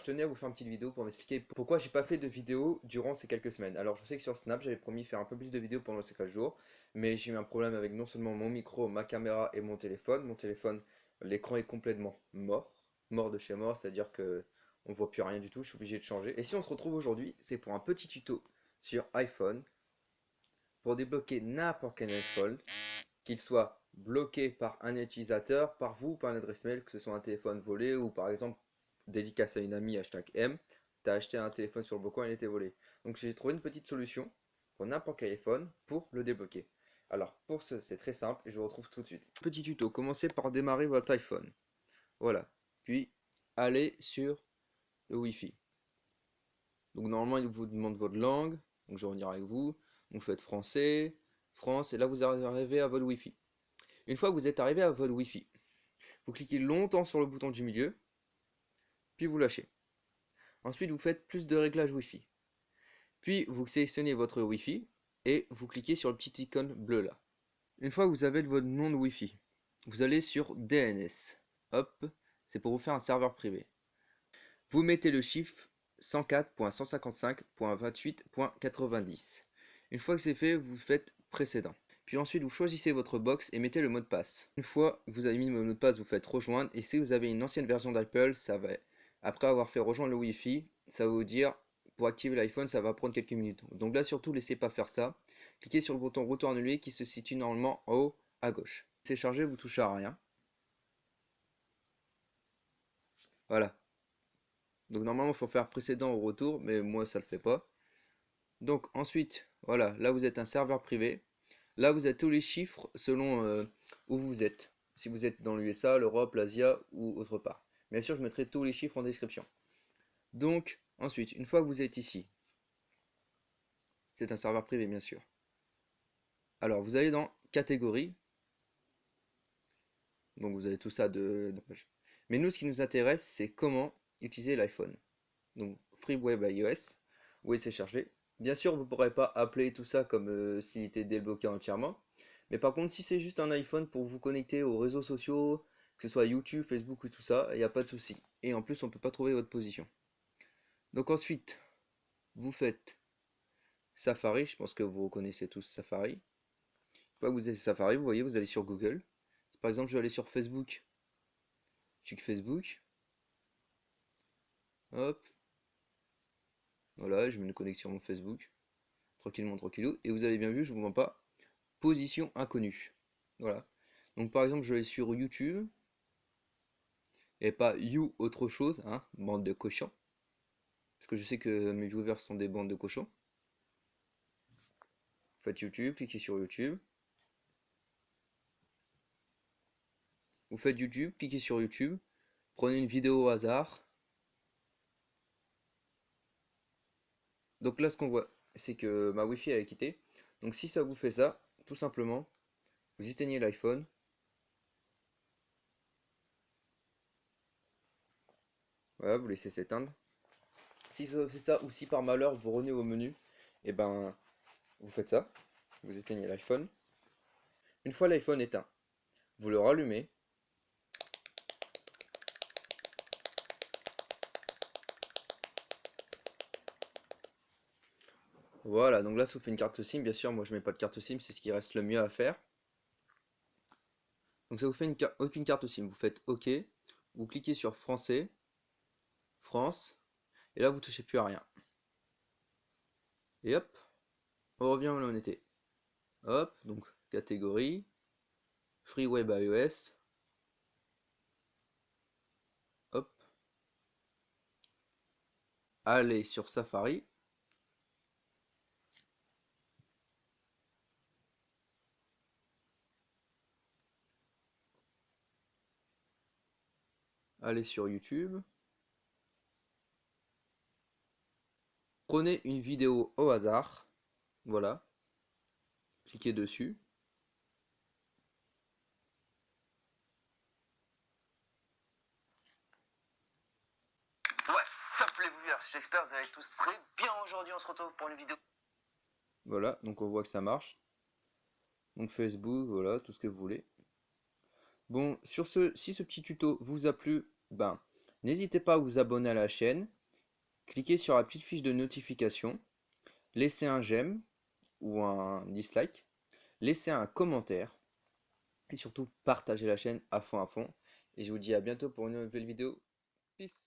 Je tenais à vous faire une petite vidéo pour m'expliquer pourquoi j'ai pas fait de vidéo durant ces quelques semaines. Alors je sais que sur Snap j'avais promis faire un peu plus de vidéos pendant ces 4 jours, mais j'ai eu un problème avec non seulement mon micro, ma caméra et mon téléphone. Mon téléphone, l'écran est complètement mort, mort de chez mort, c'est-à-dire que on voit plus rien du tout, je suis obligé de changer. Et si on se retrouve aujourd'hui, c'est pour un petit tuto sur iPhone pour débloquer n'importe quel iPhone, qu'il soit bloqué par un utilisateur, par vous, par une adresse mail, que ce soit un téléphone volé ou par exemple dédicace à une amie, hashtag M, tu as acheté un téléphone sur le bon coin, il était volé. Donc j'ai trouvé une petite solution pour n'importe quel iPhone pour le débloquer. Alors pour ce, c'est très simple et je vous retrouve tout de suite. Petit tuto, commencez par démarrer votre iPhone. Voilà. Puis allez sur le Wi-Fi. Donc normalement il vous demande votre langue, donc je vais revenir avec vous. Vous faites français, France, et là vous arrivez à votre Wi-Fi. Une fois que vous êtes arrivé à votre Wi-Fi, vous cliquez longtemps sur le bouton du milieu, puis vous lâchez. Ensuite, vous faites plus de réglages Wi-Fi. Puis, vous sélectionnez votre Wi-Fi et vous cliquez sur le petit icône bleu là. Une fois que vous avez votre nom de Wi-Fi, vous allez sur DNS. Hop, c'est pour vous faire un serveur privé. Vous mettez le chiffre 104.155.28.90. Une fois que c'est fait, vous faites précédent. Puis ensuite, vous choisissez votre box et mettez le mot de passe. Une fois que vous avez mis le mot de passe, vous faites rejoindre. Et si vous avez une ancienne version d'Apple, ça va après avoir fait rejoindre le Wi-Fi, ça va vous dire pour activer l'iPhone, ça va prendre quelques minutes. Donc là, surtout, laissez pas faire ça. Cliquez sur le bouton retour annulé qui se situe normalement en haut à gauche. C'est chargé, vous touchez à rien. Voilà. Donc normalement, il faut faire précédent au retour, mais moi, ça le fait pas. Donc ensuite, voilà, là vous êtes un serveur privé. Là, vous avez tous les chiffres selon euh, où vous êtes. Si vous êtes dans l'USA, l'Europe, l'Asie ou autre part. Bien sûr, je mettrai tous les chiffres en description. Donc, ensuite, une fois que vous êtes ici, c'est un serveur privé, bien sûr. Alors, vous allez dans catégorie. Donc, vous avez tout ça de... Mais nous, ce qui nous intéresse, c'est comment utiliser l'iPhone. Donc, Free Web iOS. Oui, c'est chargé? Bien sûr, vous ne pourrez pas appeler tout ça comme euh, s'il était débloqué entièrement. Mais par contre, si c'est juste un iPhone pour vous connecter aux réseaux sociaux, que ce soit YouTube, Facebook ou tout ça, il n'y a pas de souci. Et en plus, on ne peut pas trouver votre position. Donc ensuite, vous faites Safari, je pense que vous reconnaissez tous Safari. Une vous avez Safari, vous voyez, vous allez sur Google. Par exemple, je vais aller sur Facebook. Je clique Facebook. Hop. Voilà, je mets une connexion Facebook. Tranquillement, tranquillou. Et vous avez bien vu, je vous mens pas. Position inconnue. Voilà. Donc par exemple, je vais sur YouTube et pas you autre chose, hein, bande de cochons. Parce que je sais que mes viewers sont des bandes de cochons. Faites YouTube, cliquez sur YouTube. Vous faites YouTube, cliquez sur YouTube. Prenez une vidéo au hasard. Donc là, ce qu'on voit, c'est que ma Wi-Fi a quitté. Donc si ça vous fait ça, tout simplement, vous éteignez l'iPhone, Voilà, vous laissez s'éteindre. Si ça fait ça ou si par malheur vous revenez au menu, et eh ben vous faites ça. Vous éteignez l'iPhone. Une fois l'iPhone éteint, vous le rallumez. Voilà, donc là ça vous fait une carte SIM, bien sûr, moi je mets pas de carte SIM, c'est ce qui reste le mieux à faire. Donc ça vous fait une, aucune carte SIM, vous faites OK, vous cliquez sur français, France. Et là, vous touchez plus à rien. Et hop, on revient où on était. Hop, donc catégorie, Free Web iOS. Hop. Allez sur Safari. Allez sur YouTube. Prenez une vidéo au hasard, voilà, cliquez dessus. What's up les viewers, j'espère que vous allez tous très bien aujourd'hui, on se retrouve pour une vidéo. Voilà, donc on voit que ça marche. Donc Facebook, voilà, tout ce que vous voulez. Bon, sur ce, si ce petit tuto vous a plu, ben, N'hésitez pas à vous abonner à la chaîne, cliquez sur la petite fiche de notification, laissez un j'aime ou un dislike, laissez un commentaire et surtout partagez la chaîne à fond à fond. Et je vous dis à bientôt pour une nouvelle vidéo. Peace